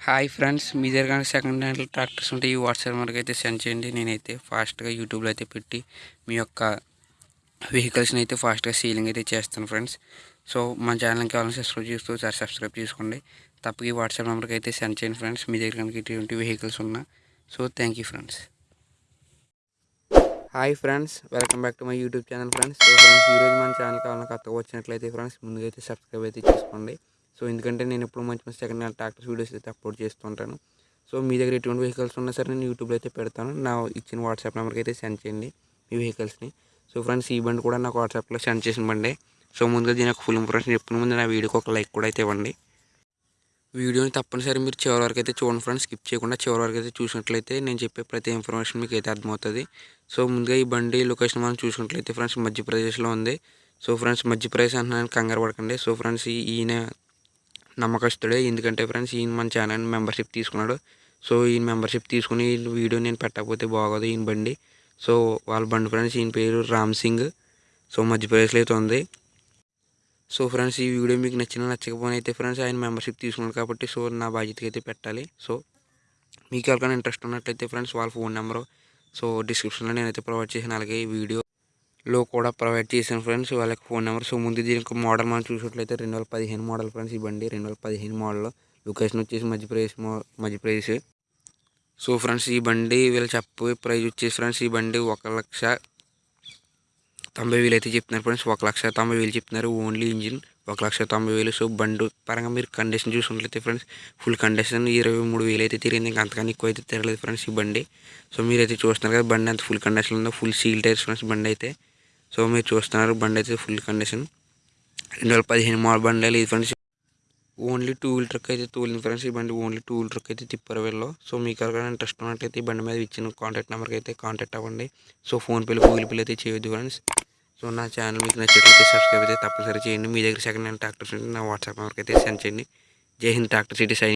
Hi friends మీ దగ్గర second hand tractors ఉంటే ఈ వాట్సాప్ నెంబర్కి అయితే సెండ్ చేయండి. నేనైతే ఫాస్ట్గా యూట్యూబ్లో అయితే పెట్టి మీ యొక్క వెహికల్స్ని అయితే ఫాస్ట్గా సీలింగ్ అయితే చేస్తాను ఫ్రెండ్స్ సో మా ఛానల్కి కావాలని సబ్స్క్రైబ్ చేస్తూ సార్ సబ్స్క్రైబ్ చేసుకోండి. తప్పక ఈ వాట్సాప్ నెంబర్కి అయితే సెండ్ చేయండి ఫ్రెండ్స్ మీ దగ్గర కనుక ఇటువంటి వెహికల్స్ ఉన్నా. So thank you friends hi friends welcome back to my YouTube channel friends so friends ఈరోజు మన ఛానల్ కావాలని కొత్తగా వచ్చినట్లయితే ఫ్రెండ్స్ ముందుగా అయితే సబ్స్క్రైబ్ అయితే చేసుకోండి. సో ఎందుకంటే నేను ఎప్పుడు మంచి మంచి సెకండ్ హ్యాండ్ ట్రాక్టర్స్ వీడియోస్ అయితే అప్లోడ్ చేస్తుంటాను సో మీ దగ్గర ఎటువంటి వెహికల్స్ ఉన్నా సరే నేను యూట్యూబ్లో అయితే పెడతాను. నా ఇచ్చిన వాట్సాప్ నెంబర్కి అయితే సెండ్ చేయండి మీ వెహికల్స్ని సో ఫ్రెండ్స్ ఈ బండి కూడా నాకు వాట్సాప్లో సెండ్ చేసిన బండి. సో ముందుగా దీని యొక్క ఫుల్ ఇంప్రెషన్ చెప్పిన ముందు నా వీడియోకి ఒక లైక్ కూడా అయితే ఇవ్వండి. వీడియోని తప్పనిసరి మీరు చివరి వరకు అయితే చూడండి ఫ్రెండ్స్ స్కిప్ చేయకుండా చివరి వరకు అయితే చూసినట్లయితే నేను చెప్పే ప్రతి ఇన్ఫర్మేషన్ మీకు అయితే అర్థమవుతుంది. సో ముందుగా ఈ బండి లొకేషన్ మనం చూసినట్లయితే ఫ్రెండ్స్ మధ్యప్రదేశ్లో ఉంది. సో ఫ్రెండ్స్ మధ్యప్రదేశ్ అంటున్నాను కంగారు పడకండి. సో ఫ్రెండ్స్ ఈయన నమ్మకస్తుడే. ఎందుకంటే ఫ్రెండ్స్ ఈయన మన ఛానల్ మెంబర్షిప్ తీసుకున్నాడు. సో ఈయన మెంబర్షిప్ తీసుకుని ఈ వీడియో నేను పెట్టకపోతే బాగోదు ఈయన బండి. సో వాళ్ళ బండి ఫ్రెండ్స్ ఈయన పేరు రామ్ సింగ్. సో మధ్యప్రదేశ్లో అయితే ఉంది. సో ఫ్రెండ్స్ ఈ వీడియో మీకు నచ్చిన నచ్చకపోయినా అయితే ఫ్రెండ్స్ ఆయన మెంబర్షిప్ తీసుకున్నాడు కాబట్టి సో నా బాధ్యతకి అయితే పెట్టాలి. సో మీకు ఎవరికైనా ఇంట్రెస్ట్ ఉన్నట్లయితే ఫ్రెండ్స్ వాళ్ళ ఫోన్ నెంబరు సో డిస్క్రిప్షన్లో నేనైతే ప్రొవైడ్ చేసిన అలాగే ఈ లో కూడా ప్రొవైడ్ చేశాను ఫ్రెండ్స్ వాళ్ళకి ఫోన్ నెంబర్ సో ముందు దీనికి మోడల్ మనం చూసినట్లయితే రెండు వేల పదిహేను మోడల్ ఫ్రెండ్స్ ఈ బండి. రెండు వేల పదిహేను మోడల్ లొకేషన్ వచ్చేసి మధ్యప్రదేశ్ మో మధ్యప్రదేశ్. సో ఫ్రెండ్స్ ఈ బండి వీళ్ళు చెప్పే ప్రైస్ వచ్చేసి ఫ్రెండ్స్ ఈ బండి ఒక లక్ష తొంభై వేలు అయితే చెప్తున్నారు ఫ్రెండ్స్ ఒక లక్ష తొంభై వేలు చెప్తున్నారు ఓన్లీ ఇంజిన్. ఒక లక్ష తొంభై వేలు. సో బండి పరంగా మీరు కండిషన్ చూసుకున్నట్లయితే ఫ్రెండ్స్ ఫుల్ కండిషన్ ఇరవై మూడు వేలు అయితే తిరిగింది ఇంకా అంతకన్నా ఎక్కువ అయితే తిరగలేదు ఫ్రెండ్స్ ఈ బండి. సో మీరైతే చూస్తున్నారు కదా బండి అంత ఫుల్ కండిషన్ ఉందో ఫుల్ సీల్ టైర్స్ ఫ్రెండ్స్ బండి అయితే. సో మీరు చూస్తున్నారు బండి అయితే ఫుల్ కండిషన్. రెండు వేల పదిహేను మోడల్ బండి లేదు friends. Only two wheel truck అయితే తోలింది ఫ్రెండ్స్. ఈ బండి ఓన్లీ టూ వీల్ ట్రక్ అయితే తిప్పారు వీళ్ళు. సో మీకు ఎవరికైనా ఇంట్రెస్ట్ ఉన్నట్టయితే ఈ బండి మీద ఇచ్చిన కాంటాక్ట్ నెంబర్కి అయితే కాంటాక్ట్ అవ్వండి. సో ఫోన్పేలో గూగుల్ పేలో అయితే చేయొద్దు ఫ్రెండ్స్. సో నా ఛానల్ మీకు నచ్చినట్లయితే సబ్స్క్రైబ్ అయితే తప్పనిసరి చేయండి. మీ దగ్గర సెకండ్ హ్యాండ్ ట్రాక్టర్స్ ఉంటే నా వాట్సాప్ నెంబర్కి అయితే సెండ్ చేయండి. జై హింద్ ట్రాక్టర్ సిటీ సైన్